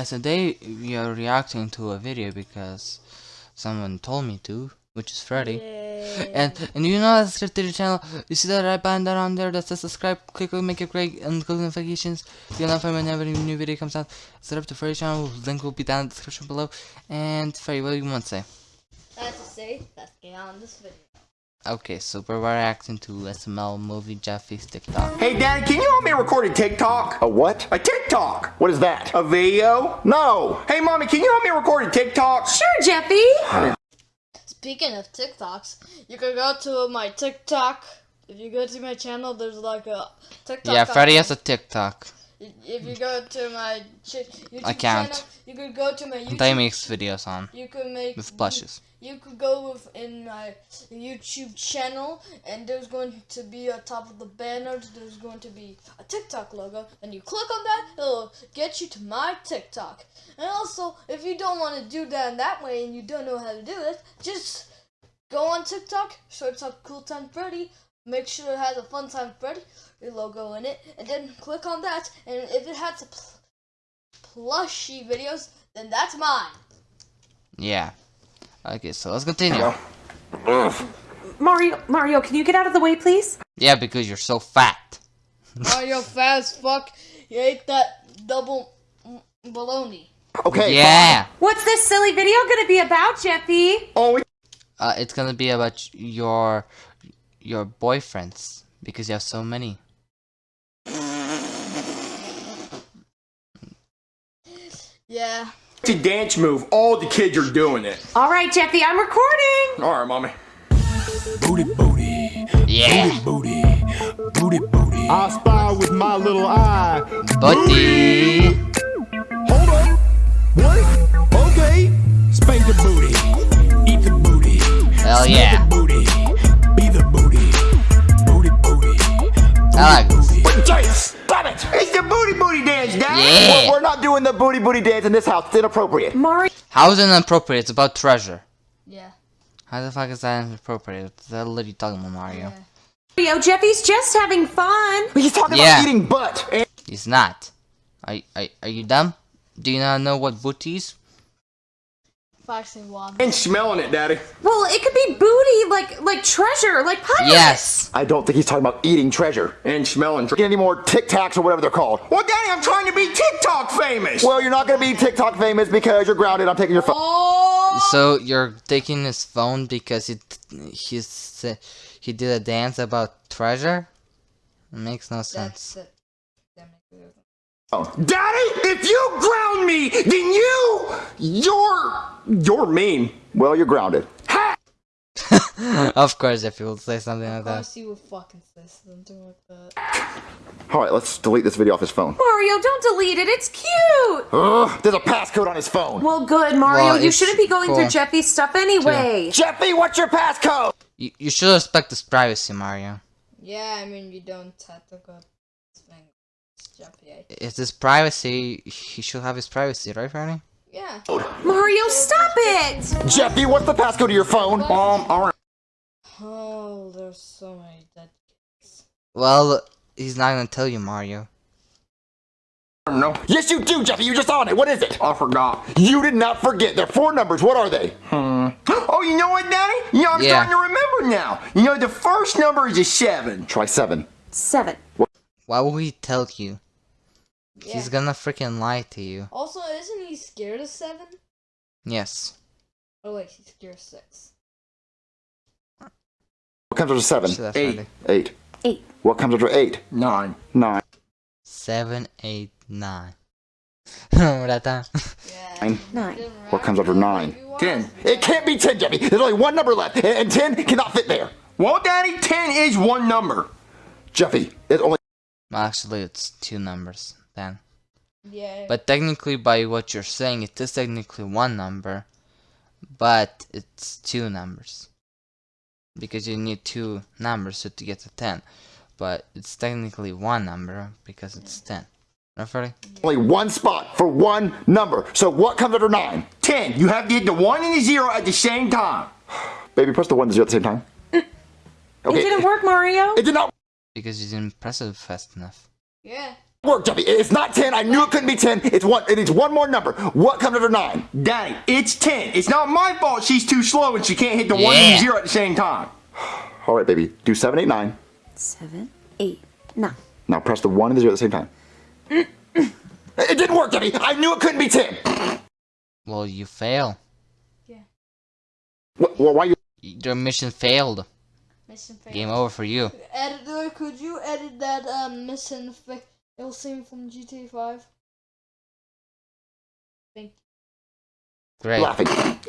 Guys, today we are reacting to a video because someone told me to, which is Freddy. Yay. And and you know that subscribe to the channel, you see that right button down on there that says subscribe, click it, make it great, and click notifications. You'll notify whenever a new video comes out. Set up to Freddy channel, link will be down in the description below. And Freddy, what do you want to say? That's to say, let's get on this video. Okay, so we're reacting to SML movie Jeffy's TikTok. Hey, Daddy, can you help me record a TikTok? A what? A TikTok. What is that? A video? No! Hey, Mommy, can you help me record a TikTok? Sure, Jeffy. Speaking of TikToks, you can go to my TikTok. If you go to my channel, there's like a TikTok. Yeah, Freddy has a TikTok. If you go to my ch- YouTube Account. channel, you could go to my YouTube. Makes videos on You could make with blushes. You could go with in my YouTube channel, and there's going to be on top of the banner. There's going to be a TikTok logo, and you click on that, it'll get you to my TikTok. And also, if you don't want to do that in that way, and you don't know how to do it, just go on TikTok, search up Cool Time Freddy. Make sure it has a Fun Time Freddy logo in it, and then click on that. And if it has pl- plushy videos, then that's mine. Yeah. Okay, so let's continue. Mario, Mario, can you get out of the way, please? Yeah, because you're so fat. Oh, you're fat as fuck. You ate that double baloney. Okay. Yeah. What's this silly video gonna be about, Jeffy? Oh, we- Uh, it's gonna be about your your boyfriends because you have so many. Yeah. It's a dance move. All the kids are doing it. All right, Jeffy, I'm recording. All right, Mommy. Booty booty, Yeah, booty, booty booty. I spy with my little eye. Booty. Hold on. What? Okay. Spank the booty, eat the booty, Hell smell yeah, the booty, I like this. Jay, stop it! It's the booty booty dance, Daddy. Yeah. We're not doing the booty booty dance in this house. It's inappropriate. Mario, How is it inappropriate? It's about treasure. Yeah. How the fuck is that inappropriate? What the hell are you talking about, Mario? Yeah. Jeffy's just having fun. He's talking Yeah. about eating butt. And He's not. Are, are, are you dumb? Do you not know what booty is? Foxing one. And smelling it, Daddy. Well, it could be booty, like like treasure, like pirates. Yes. I don't think he's talking about eating treasure. And smelling. Get any more Tic Tacs or whatever they're called. Well, Daddy, I'm trying to be TikTok famous. Well, you're not gonna be TikTok famous because you're grounded. I'm taking your phone. Oh! So you're taking his phone because he he's he did a dance about treasure? It makes no That's sense. it. That makes it. Daddy, if you ground me, then you, you're, you're mean. Well, you're grounded. of course, if you will say something like that. Of course you would fucking say something like that. All right, let's delete this video off his phone. Mario, don't delete it. It's cute. Ugh, there's a passcode on his phone. Well, good, Mario. Well, you shouldn't be going cool. through Jeffy's stuff anyway. Jeffy, what's your passcode? You, you should respect his privacy, Mario. Yeah, I mean, you don't have to go. Thing. Jump, yeah. It's his privacy. He should have his privacy, right, Franny? Yeah. Mario, stop it. Jeffy, what's the passcode to your phone? Um, all right. Oh, there's so many dead kids. Well, he's not gonna tell you, Mario. No, Yes, you do, Jeffy. You just on it. What is it? I forgot. You did not forget. There are four numbers. What are they? Hmm. Oh, you know what, Daddy? You know, I'm Yeah. starting to remember now. You know, the first number is a seven. Try seven. Seven. What? Why would he tell you? Yeah. He's gonna freaking lie to you. Also, isn't he scared of seven? Yes. Oh wait, he's scared of six. What comes after seven? So Eight. Friday. Eight. Eight. What comes after eight? Nine. Nine. Seven, eight, nine. Remember that time? Yeah. Nine. Nine. What comes after nine? Ten. It can't be ten, Jeffy. There's only one number left, and, and ten cannot fit there. Well, Daddy, ten is one number. Jeffy, it's only actually, it's two numbers then. Yeah. But technically, by what you're saying, it is technically one number, but it's two numbers. Because you need two numbers to get to 10. But it's technically one number because it's 10. Right, Freddy? only one spot for one number. So what comes after nine? Ten. You have to hit the one and the zero at the same time. Baby, press the one and the zero at the same time. It didn't work, Mario. It did not. Because you didn't press it fast enough. yeah. Work, Jeffy. It's not 10. I knew it couldn't be 10. It's one. It needs one more number. What comes after 9? Daddy, it's 10. It's not my fault she's too slow and she can't hit the 1 and 0 at the same time. All right, baby. Do 7, 8, 9. Seven, eight, nine. Now press the 1 and the 0 at the same time. it didn't work, Jeffy. I knew it couldn't be 10. Well, you fail. What, well, why you... Your mission failed. Mission failed. Game over for you. Editor, could you edit that um, mission fail scene from GTA 5? Thank Great. laughing?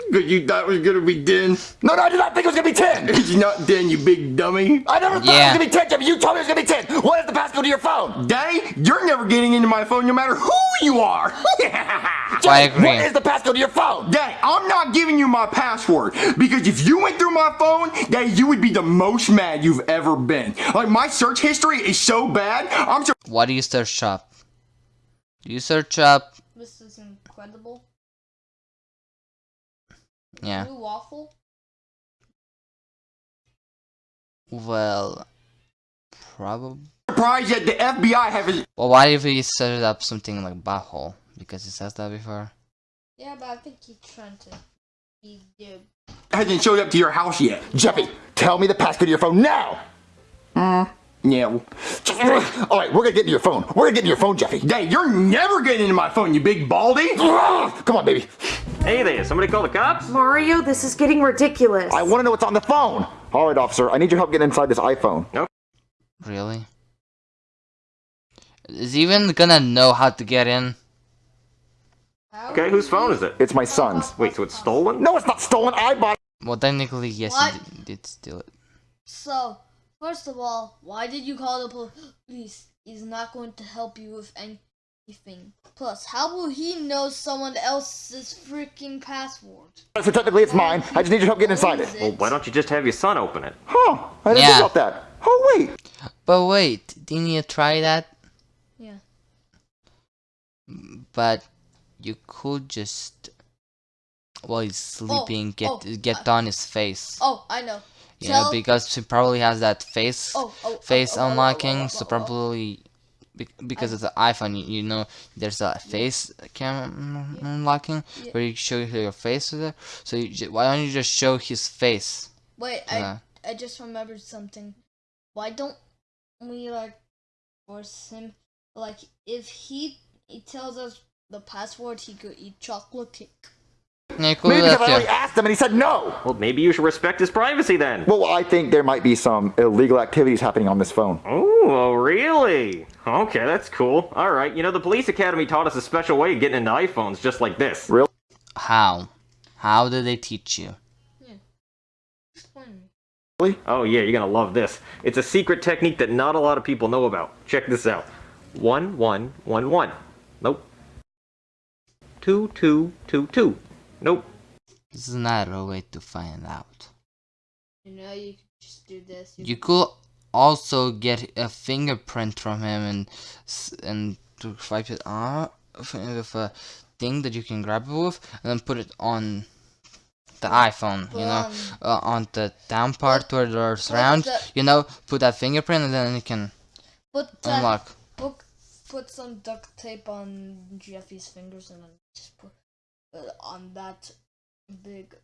Because you thought it was going to be 10. No, no, I did not think it was going to be 10. It's not 10, you big dummy. I never thought Yeah. it was going to be 10, Jeffy. You told me it was going to be 10. What is the passcode to your phone? Daddy, you're never getting into my phone no matter who you are. I agree. What is the passcode to your phone? Daddy, I'm not giving you my password because if you went through my phone, Daddy, you would be the most mad you've ever been. Like my search history is so bad. I'm so What do you search up? Do you search up? This is incredible. Yeah. Blue waffle? Well, probably. surprised that the FBI haven't Well, why if he set up something like butthole? Because it says that before. Yeah, but I think he's trying to be good. hasn't showed up to your house yet. Jeffy, tell me the passcode to your phone now. Uh, Yeah. All right, we're going to get into your phone. We're going to get into your phone, Jeffy. Daddy, you're never getting into my phone, you big baldy. Come on, baby. Hey there, somebody call the cops? Mario, this is getting ridiculous. I want to know what's on the phone. All right, officer. I need your help getting inside this iPhone. Nope. Really? Is he even gonna know how to get in? Okay, whose phone is it? It's my son's. Wait, so it's stolen? No, it's not stolen. I bought it. Well, technically, yes, What? he did, did steal it. So, first of all, why did you call the police? He's not going to help you with anything. Plus, how will he know someone else's freaking password? so technically it's mine. I just need your help getting inside Owns it. Well, why don't you just have your son open it? Huh. I didn't Yeah. think about that. Oh, wait. But wait, didn't you try that? Yeah. But you could just, while he's oh, sleeping, get oh, get on his face. Oh, I know. You know, Tell- because she probably has that face Oh, oh, oh face oh, oh, oh, oh, unlocking, oh, oh so oh, probably be- because it's an iPhone, you, you know, there's a face camera unlocking Yeah. where you show your face with it. So you, why don't you just show his face? Wait, Yeah. I I just remembered something. Why don't we like force him? Like, if he he tells us the password, he could eat chocolate cake. Yeah, you Maybe do because I already asked him and he said no. Well, maybe you should respect his privacy then. Well, I think there might be some illegal activities happening on this phone. Oh, really? Okay, that's cool. All right, you know, the police academy taught us a special way of getting into iPhones just like this. Really? How? How did they teach you? Yeah. Explain. Oh, yeah, you're gonna love this. It's a secret technique that not a lot of people know about. Check this out. One, one, one, one. Nope. Two, two, two, two. Nope. This is not a way to find out. You know, you could just do this. You could also get a fingerprint from him and and to swipe it off with a thing that you can grab it with, and then put it on the iPhone. You know, Um, uh, on the down part where there's round. the- You know, put that fingerprint, and then you can put unlock. Put, put some duct tape on Jeffy's fingers and then just put it on that big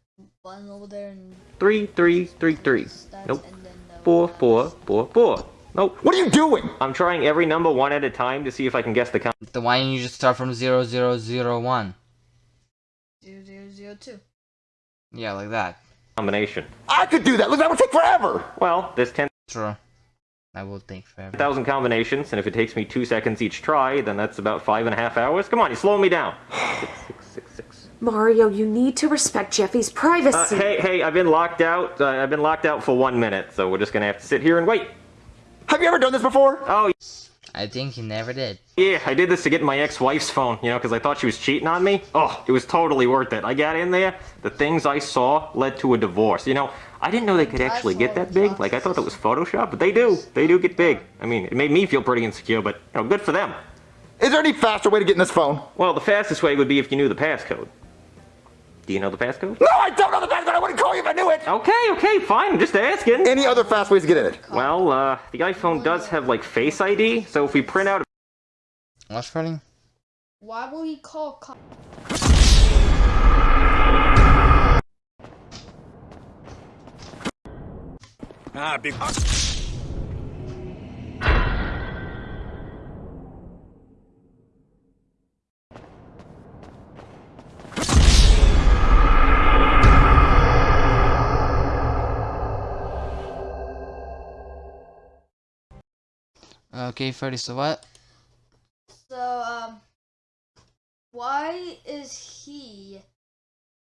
button over there and Three, three, three, three. press Nope. and then uh, Four, four, four, four. Nope. What are you doing? I'm trying every number one at a time to see if I can guess the count. Then why don't you just start from zero zero zero one? zero zero zero two. Yeah, like that. combination. I could do that. Look, that would take forever. Well, there's 10,000 True. That will take forever. Thousand combinations, and if it takes me two seconds each try, then that's about five and a half hours. Come on, you're slowing me down. Six, six, six, six. Mario, you need to respect Jeffy's Uh, privacy. hey, hey, I've been locked out. Uh, I've been locked out for one minute, so we're just gonna have to sit here and wait. Have you ever done this before? Oh, I think he never did. yeah, I did this to get my ex-wife's phone, you know, because I thought she was cheating on me. Oh, it was totally worth it. I got in there, the things I saw led to a divorce. You know, I didn't know they could actually get that big. Like, I thought that was Photoshop, but they do. They do get big. I mean, it made me feel pretty insecure, but, you know, good for them. Is there any faster way to get in this phone? Well, the fastest way would be if you knew the passcode. Do you know the passcode? No, I don't know the passcode. I wouldn't call you if I knew it. Okay, okay, fine. I'm just asking. Any other fast ways to get in it? Well, uh, the iPhone does have like Face ID, so if we print out What, Freddy? Why will he call cops? Ah, big. Okay, Freddy, so what? So, um, why is he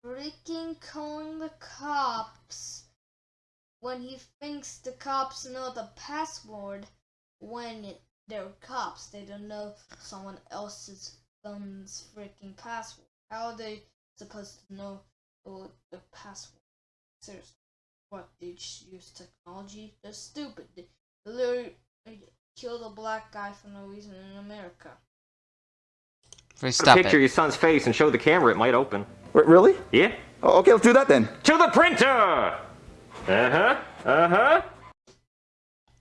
freaking calling the cops when he thinks the cops know the password when they're cops? They don't know someone else's phone's freaking password. How are they supposed to know the password? Seriously. What, they just use technology? They're stupid. They literally killed a black guy for no reason in America. Freddy, stop picture it. your son's face and show the camera, it might open. Wait, really? Yeah? Oh, okay, let's do that then. To the printer! Uh-huh, uh-huh.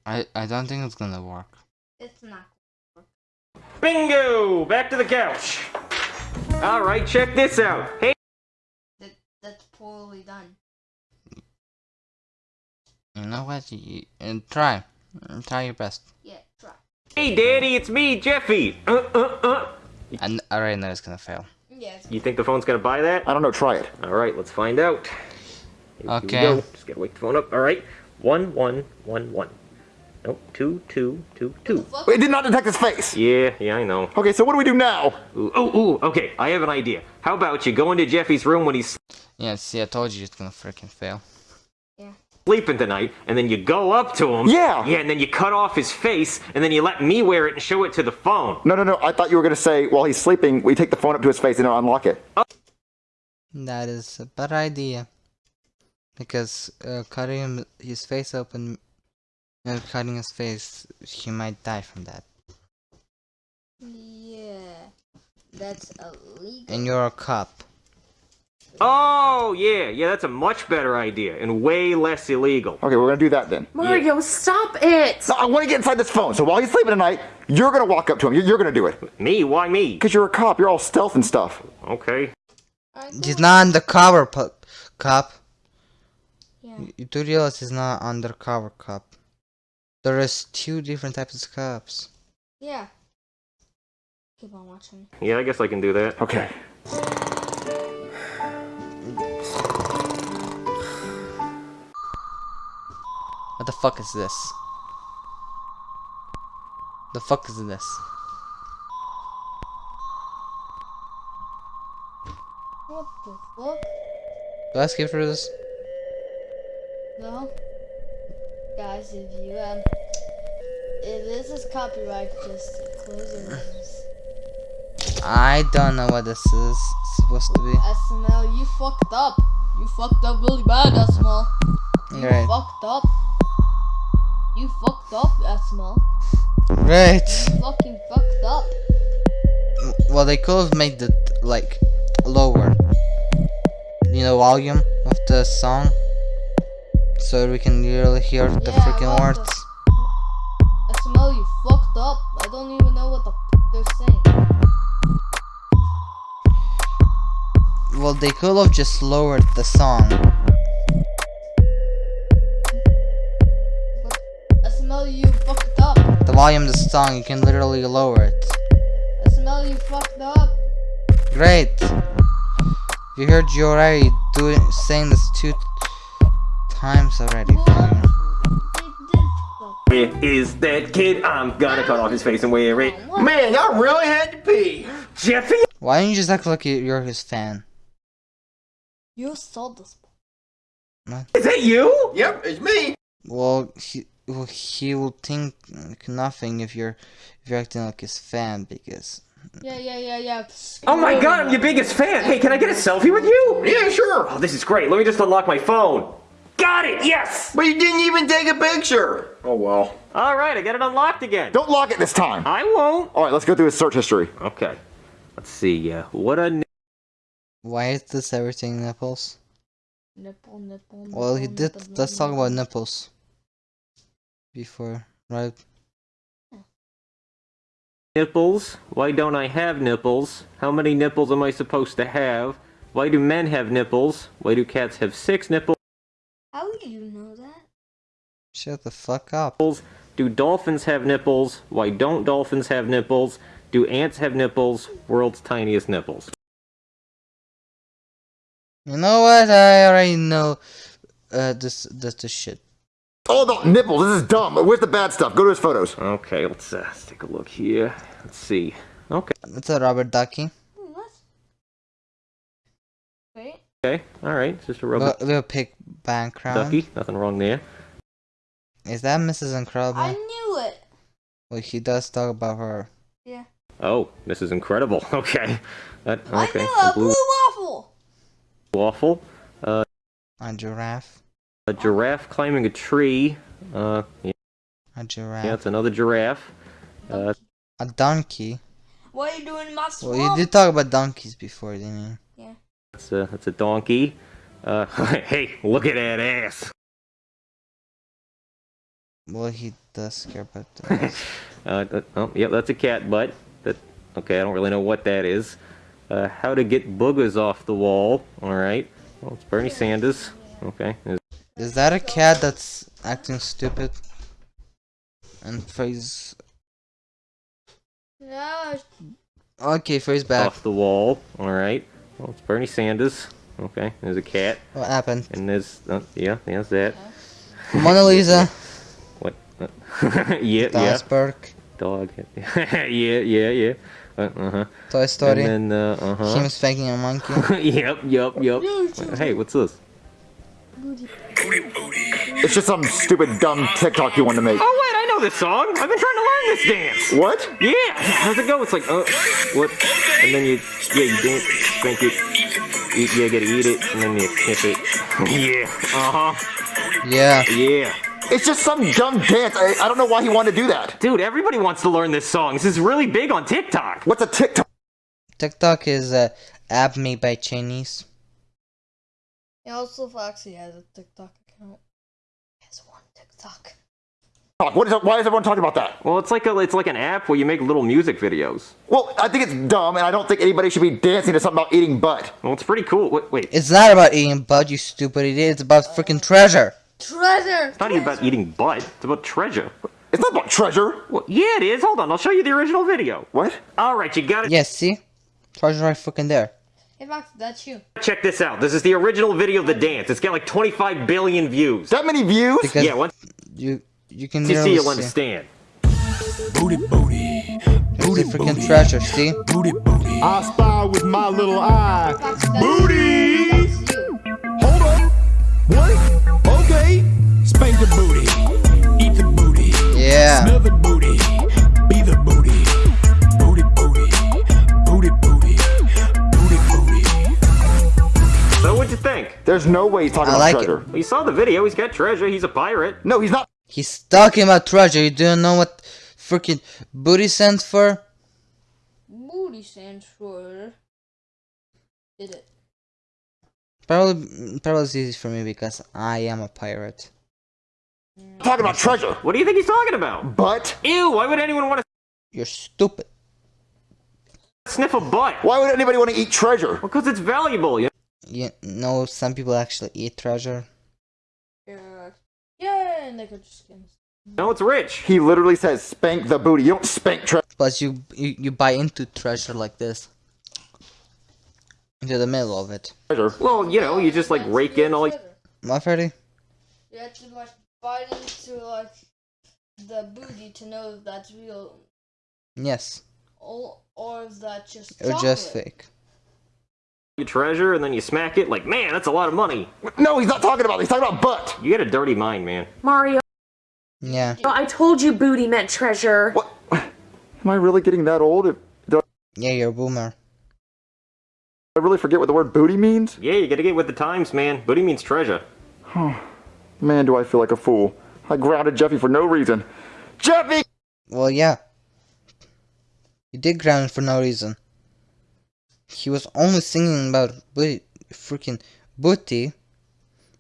I, I don't think it's gonna work. It's not. Bingo! Back to the couch. Alright, check this out. Hey, That that's poorly done. You know what? You, you, try. Try your best. Yeah, try. Hey, Daddy, it's me, Jeffy. Uh, uh, uh. And I already know it's gonna fail. Yeah, You think the phone's gonna buy that? I don't know, try it. Alright, let's find out. Here Okay. we go. Just gotta wake the phone up. Alright. One, one, one, one. Nope, two, two, two, two. fuck. It did not detect his face. Yeah, yeah, I know. Okay, so what do we do now? Ooh, ooh, ooh, okay, I have an idea. How about you go into Jeffy's room when he's Yeah, see, I told you it's gonna freaking fail. Sleeping tonight, and then you go up to him. Yeah. Yeah, and then you cut off his face, and then you let me wear it and show it to the phone. No, no, no. I thought you were going to say while he's sleeping, we take the phone up to his face and unlock it. That is a bad idea. Because uh, cutting him, his face open and cutting his face, he might die from that. Yeah, that's illegal. And you're a cop. Oh, yeah, yeah, that's a much better idea and way less illegal. Okay, we're going to do that then. Mario, stop it! No, I want to get inside this phone. So while he's sleeping tonight, you're going to walk up to him. You're, you're going to do it. Me? Why me? Because you're a cop. You're all stealth and stuff. Okay. I He's don't- not undercover pu- cop. Yeah. You, you do realize he's not undercover cop. There is two different types of cops. Yeah. Keep on watching. Yeah, I guess I can do that. Okay. What the fuck is this? The fuck is this? What the fuck? Do I skip through this? No. Guys, if you um, if this is copyright, just close your names. I don't know what this is supposed to be. SML, you fucked up. You fucked up really bad, SML. You Great. fucked up. You fucked up, SML. Great. You fucking fucked up. Well, they could have made it like lower. You know, volume of the song, so we can really hear the Yeah, freaking words. the- SML, you fucked up. I don't even know what the fuck they're saying. Well, they could have just lowered the song. Volume of the song, you can literally lower it. SML, you fucked up. Great. You heard you already doing saying this two times already. What? They did fuck Where is that kid? I'm gonna cut off his face and wear it. What? Man, I really had to pee. Jeffy? Why don't you just act like you- you're his fan? You saw this. Is that you? Yep, it's me. Well, he well, he will think nothing if you're if you're acting like his fan because Yeah, yeah, yeah, yeah. Oh my god, I'm your biggest fan. Hey, can I get a selfie with you? Yeah, sure. Oh, this is great. Let me just unlock my phone. Got it, yes! But you didn't even take a picture. Oh well. Alright, I got it unlocked again. Don't lock it this time. I won't. All right, let's go through his search history. Okay. Let's see, uh, what a... why is this everything nipples? Nipple, nipple, Well, he did. nipple, Let's talk about nipples before, right? Nipples? Why don't I have nipples? How many nipples am I supposed to have? Why do men have nipples? Why do cats have six nipples? How do you know that? Shut the fuck up. Do dolphins have nipples? Why don't dolphins have nipples? Do ants have nipples? World's tiniest nipples. You know what? I already know uh, this, this, this shit. All about nipples. This is dumb. Where's the bad stuff? Go to his photos. Okay, let's, uh, let's take a look here. Let's see. Okay, It's a Robert Ducky. What? Wait. okay, alright. It's just a rubber Little, little pig background. ducky. Nothing wrong there. Is that Mrs. Incredible? I knew it. Well, he does talk about her. Yeah. Oh, this is incredible. Okay. That, I okay. knew a a blue waffle. waffle. Uh, A giraffe. A giraffe climbing a tree. Uh, yeah, A giraffe. yeah it's another giraffe. Uh, A donkey. What are you doing in my Well, you did talk about donkeys before, didn't you? Yeah. That's a, that's a donkey. Uh, hey, look at that ass. Well, he does care about that. Uh, that, oh, yep, that's a cat butt. That, okay, I don't really know what that is. Uh, how to get boogers off the wall. Alright. Well, it's Bernie Sanders. Okay. Is- Is that a cat that's acting stupid? And face. No, Okay, face back. Off the wall. Alright. Well, it's Bernie Sanders. Okay, there's a cat. What happened? And there's, uh, yeah, there's that. Mona Lisa. What? Uh, yeah, yeah. Donsberg. Dog. yeah, yeah, yeah. Uh huh. Toy Story. And then, uh, uh huh. Him spanking a monkey. yep, yep, yep. Hey, what's this? It's just some stupid, dumb TikTok you want to make. Oh wait, I know this song. I've been trying to learn this dance. What? Yeah. How's it go? It's like, uh, what? And then you, yeah, you dance, drink it. Eat, yeah, gotta eat it, and then you sniff it. yeah. Uh huh. Yeah. Yeah. It's just some dumb dance. I, I don't know why he wanted to do that. Dude, everybody wants to learn this song. This is really big on TikTok. What's a TikTok? TikTok is a app made by Chinese. He also Foxy has a TikTok account. He has one TikTok. What is? Why is everyone talking about that? Well, it's like a, it's like an app where you make little music videos. Well, I think it's dumb, and I don't think anybody should be dancing to something about eating butt. Well, it's pretty cool. Wait, wait. It's not about eating bud, you stupid idiot. It's about freaking treasure. Treasure. It's not even about eating butt. It's about treasure. It's not about treasure. Well, yeah, it is. Hold on, I'll show you the original video. What? All right, you got it. Yes, see? Treasure right fucking there. Hey Foxy, that's you. Check this out. This is the original video of the dance. It's got like 25 billion views. That many views? Because Yeah, once you you can see, you'll understand. Booty, booty. Booty, freaking treasure, see? Booty, booty. I spy with my little eye. Foxy, Booty! Hold on. What? Okay. Spank the booty. Eat the booty. Yeah. Smell the booty. Think? There's no way he's talking I about like treasure. Well, you saw the video. He's got treasure. He's a pirate. No, he's not. He's talking about treasure. You don't know what freaking booty stands for? Booty stands for. Did it? Probably, probably it's easy for me because I am a pirate. talking about treasure. What do you think he's talking about? But Ew, why would anyone want to... You're stupid. sniff a butt? why would anybody want to eat treasure? Because it's valuable, you You know, some people actually eat treasure. Yeah. Yeah, and they could just skins. know? It's rich. He literally says spank the booty. You don't spank treasure. Plus, you, you you buy into treasure like this. Into the middle of it. Well, you know, you just like rake in all. Treasure. Am I Freddy? You have to like bite into like the booty to know if that's real, Yes. or or if that's just Or just fake. Your treasure and then you smack it. Like, man, that's a lot of money. No, he's not talking about. He's talking about butt. You got a dirty mind, man. Mario, Yeah. I told you booty meant treasure. What? Am I really getting that old? Did Yeah, you're a boomer. I really forget what the word booty means? Yeah, you gotta get with the times, man. Booty means treasure. Man, do I feel like a fool. I grounded Jeffy for no reason. Jeffy! Well, yeah. You did ground for no reason. He was only singing about booty, freaking booty,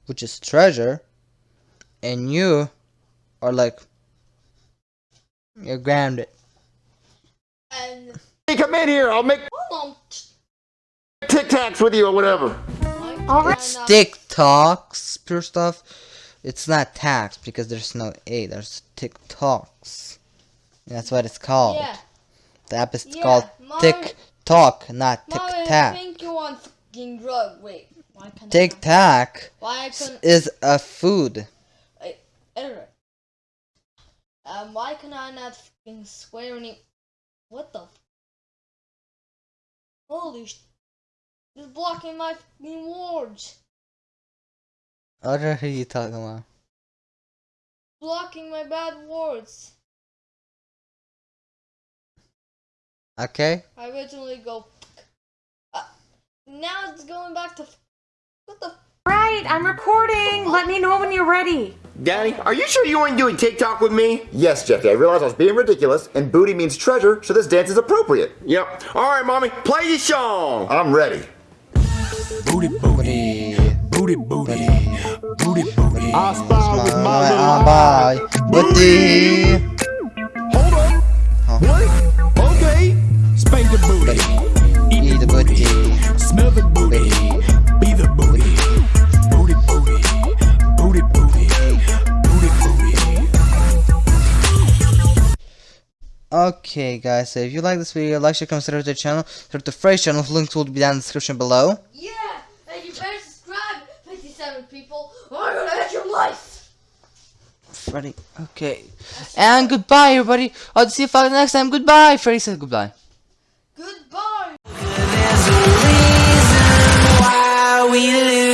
which is treasure, and you are like, you're grounded. And Hey, come in here. I'll make hold on. Tic Tacs with you or whatever. Why can Alright. I not- TikToks, pure stuff. It's not tax because there's no A. There's TikToks. That's what it's called. Yeah, The app is Yeah, called Mom- TikTok, not Tic Tac. think you want fucking drug. Wait, why can't Tic Tac is a food. Editor. Um, why can I not fucking swear any? What the? f- Holy sh! It's blocking my fucking words. What are you talking about? Blocking my bad words. Okay. I originally go. Uh, now it's going back to. What the? Right, I'm recording. Let me know when you're ready. Daddy, are you sure you weren't doing TikTok with me? Yes, Jeffy. I realized I was being ridiculous, and booty means treasure, so this dance is appropriate. Yep. All right, mommy, play the song. I'm ready. Booty, booty, booty, booty, booty, booty. I spy with my Bye. little Bye. Booty. Hold on. What? Okay. The booty. Eat Eat the booty. Smell the booty. Be the booty. Booty, booty. Booty, booty. Booty, booty. Okay, guys, so if you like this video, like, share, consider to the channel. Subscribe to Frey's channel, links will be down in the description below. Yeah, and you better subscribe, 57 people, or I'm gonna end your life. Freddy, okay. And goodbye, everybody. I'll see you folks next time. Goodbye. Freddy said goodbye. Goodbye. why we live